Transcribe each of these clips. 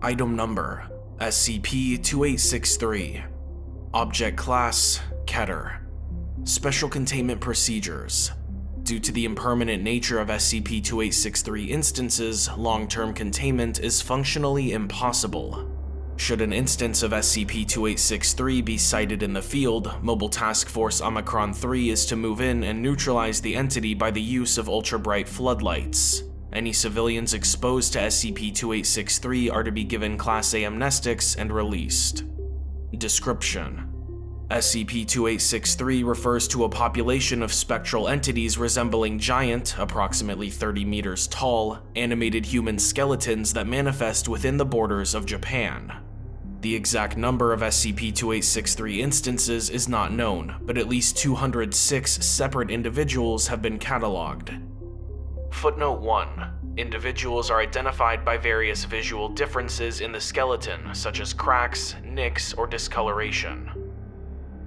Item Number SCP-2863 Object Class Keter. Special Containment Procedures. Due to the impermanent nature of SCP-2863 instances, long-term containment is functionally impossible. Should an instance of SCP-2863 be sighted in the field, Mobile Task Force Omicron-3 is to move in and neutralize the entity by the use of ultra-bright floodlights. Any civilians exposed to SCP-2863 are to be given Class A amnestics and released. Description SCP-2863 refers to a population of spectral entities resembling giant, approximately 30 meters tall, animated human skeletons that manifest within the borders of Japan. The exact number of SCP-2863 instances is not known, but at least 206 separate individuals have been catalogued. Footnote 1. Individuals are identified by various visual differences in the skeleton, such as cracks, nicks, or discoloration.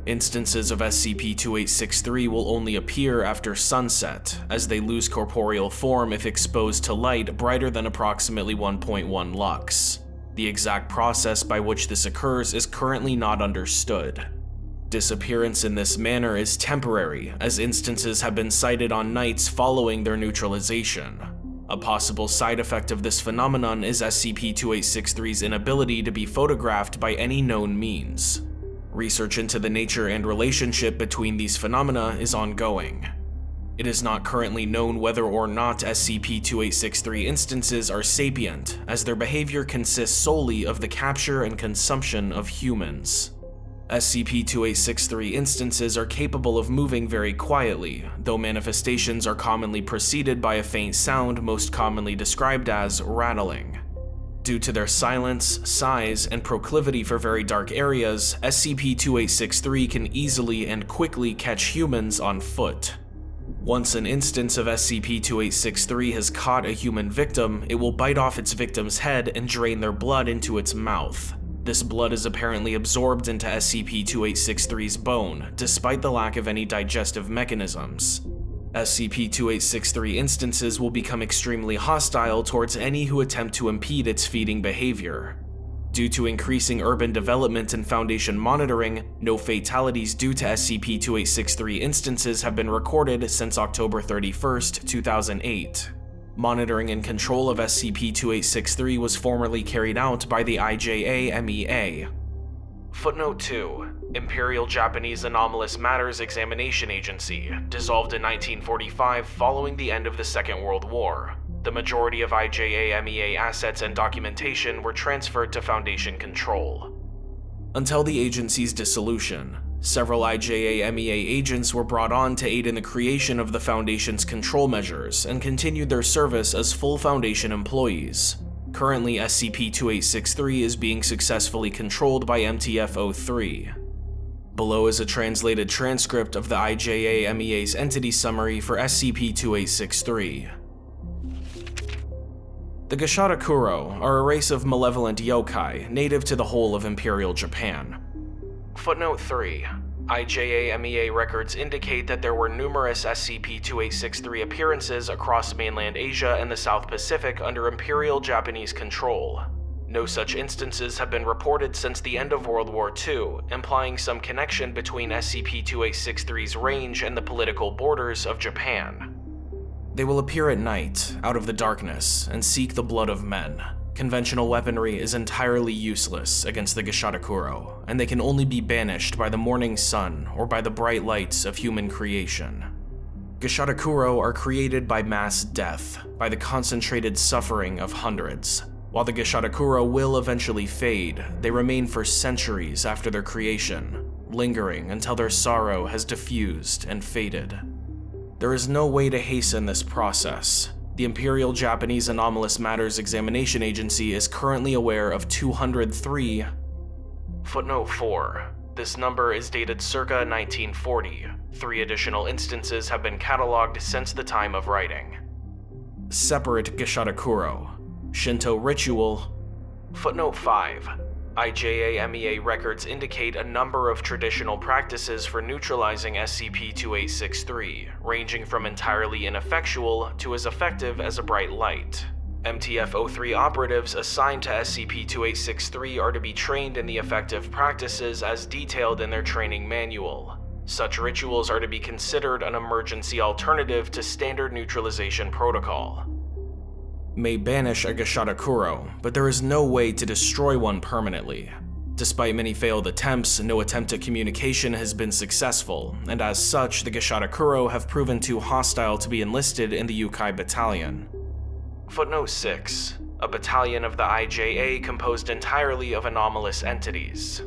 Instances of SCP-2863 will only appear after sunset, as they lose corporeal form if exposed to light brighter than approximately 1.1 lux. The exact process by which this occurs is currently not understood. Disappearance in this manner is temporary, as instances have been sighted on nights following their neutralization. A possible side effect of this phenomenon is SCP-2863's inability to be photographed by any known means. Research into the nature and relationship between these phenomena is ongoing. It is not currently known whether or not SCP-2863 instances are sapient, as their behavior consists solely of the capture and consumption of humans. SCP-2863 instances are capable of moving very quietly, though manifestations are commonly preceded by a faint sound most commonly described as rattling. Due to their silence, size, and proclivity for very dark areas, SCP-2863 can easily and quickly catch humans on foot. Once an instance of SCP-2863 has caught a human victim, it will bite off its victim's head and drain their blood into its mouth. This blood is apparently absorbed into SCP-2863's bone, despite the lack of any digestive mechanisms. SCP-2863 instances will become extremely hostile towards any who attempt to impede its feeding behavior. Due to increasing urban development and Foundation monitoring, no fatalities due to SCP-2863 instances have been recorded since October 31, 2008. Monitoring and control of SCP-2863 was formerly carried out by the IJA-MEA. Footnote 2 Imperial Japanese Anomalous Matters Examination Agency, dissolved in 1945 following the end of the Second World War. The majority of IJA-MEA assets and documentation were transferred to Foundation control. Until the agency's dissolution, several IJA-MEA agents were brought on to aid in the creation of the Foundation's control measures and continued their service as full Foundation employees. Currently, SCP-2863 is being successfully controlled by MTF-03. Below is a translated transcript of the IJA-MEA's entity summary for SCP-2863. The Gashadokuro are a race of malevolent yokai native to the whole of Imperial Japan. Footnote 3. IJA-MEA records indicate that there were numerous SCP-2863 appearances across mainland Asia and the South Pacific under Imperial Japanese control. No such instances have been reported since the end of World War II, implying some connection between SCP-2863's range and the political borders of Japan. They will appear at night, out of the darkness, and seek the blood of men. Conventional weaponry is entirely useless against the Gashadokuro, and they can only be banished by the morning sun or by the bright lights of human creation. Gashadokuro are created by mass death, by the concentrated suffering of hundreds. While the Gashadokuro will eventually fade, they remain for centuries after their creation, lingering until their sorrow has diffused and faded. There is no way to hasten this process, the Imperial Japanese Anomalous Matters Examination Agency is currently aware of 203. Footnote 4. This number is dated circa 1940. Three additional instances have been catalogued since the time of writing. Separate Gashadokuro. Shinto ritual. Footnote 5. IJA-MEA records indicate a number of traditional practices for neutralizing SCP-2863, ranging from entirely ineffectual to as effective as a bright light. MTF-03 operatives assigned to SCP-2863 are to be trained in the effective practices as detailed in their training manual. Such rituals are to be considered an emergency alternative to standard neutralization protocol may banish a Gashadokuro, but there is no way to destroy one permanently. Despite many failed attempts, no attempt at communication has been successful, and as such, the Gashadokuro have proven too hostile to be enlisted in the Yokai Battalion. Footnote 6. A battalion of the IJA composed entirely of anomalous entities.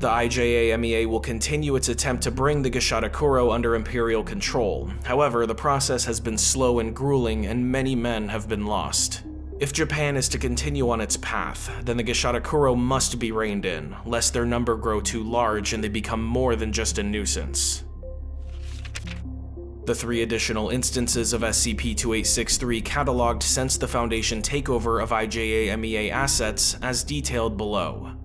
The IJA-MEA will continue its attempt to bring the Gashadokuro under Imperial control. However, the process has been slow and grueling, and many men have been lost. If Japan is to continue on its path, then the Gashadokuro must be reined in, lest their number grow too large and they become more than just a nuisance. The three additional instances of SCP-2863 cataloged since the Foundation takeover of IJA-MEA assets as detailed below.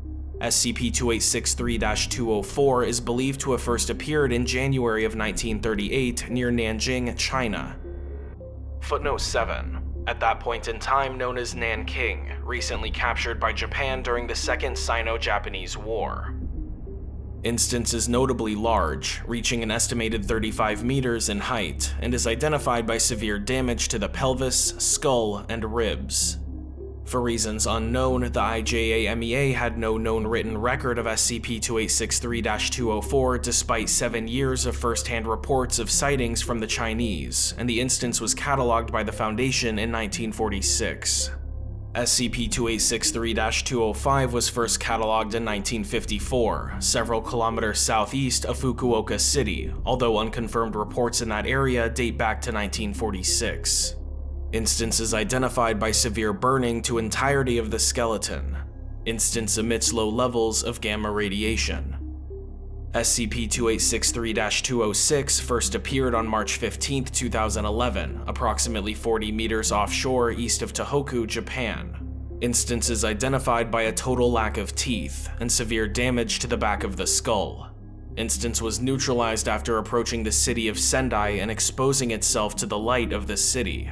SCP-2863-204 is believed to have first appeared in January of 1938 near Nanjing, China. Footnote 7. At that point in time known as Nanking, recently captured by Japan during the Second Sino-Japanese War. Instance is notably large, reaching an estimated 35 meters in height, and is identified by severe damage to the pelvis, skull, and ribs. For reasons unknown, the IJA-MEA had no known written record of SCP-2863-204 despite seven years of first-hand reports of sightings from the Chinese, and the instance was catalogued by the Foundation in 1946. SCP-2863-205 was first catalogued in 1954, several kilometers southeast of Fukuoka City, although unconfirmed reports in that area date back to 1946. Instances identified by severe burning to entirety of the skeleton. Instance emits low levels of gamma radiation. SCP-2863-206 first appeared on March 15, 2011, approximately 40 meters offshore east of Tohoku, Japan. Instances identified by a total lack of teeth and severe damage to the back of the skull. Instance was neutralized after approaching the city of Sendai and exposing itself to the light of the city.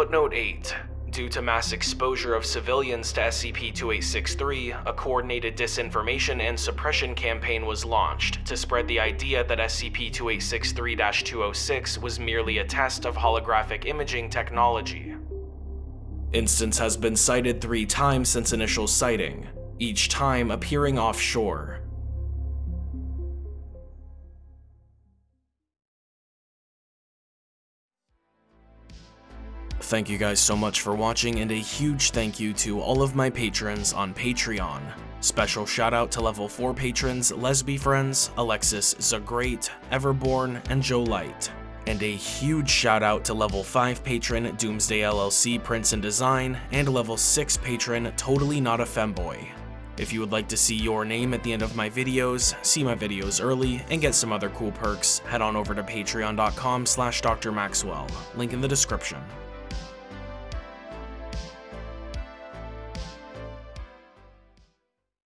Footnote 8. Due to mass exposure of civilians to SCP-2863, a coordinated disinformation and suppression campaign was launched to spread the idea that SCP-2863-206 was merely a test of holographic imaging technology. Instance has been sighted three times since initial sighting, each time appearing offshore. Thank you guys so much for watching and a huge thank you to all of my patrons on Patreon. Special shout out to level 4 patrons Lesby Friends, Alexis Zagreat, Everborn, and Joe Light. And a huge shout out to level 5 patron Doomsday LLC Prince and Design, and level 6 patron Totally Not a Femboy. If you would like to see your name at the end of my videos, see my videos early, and get some other cool perks, head on over to patreon.com slash drmaxwell, link in the description.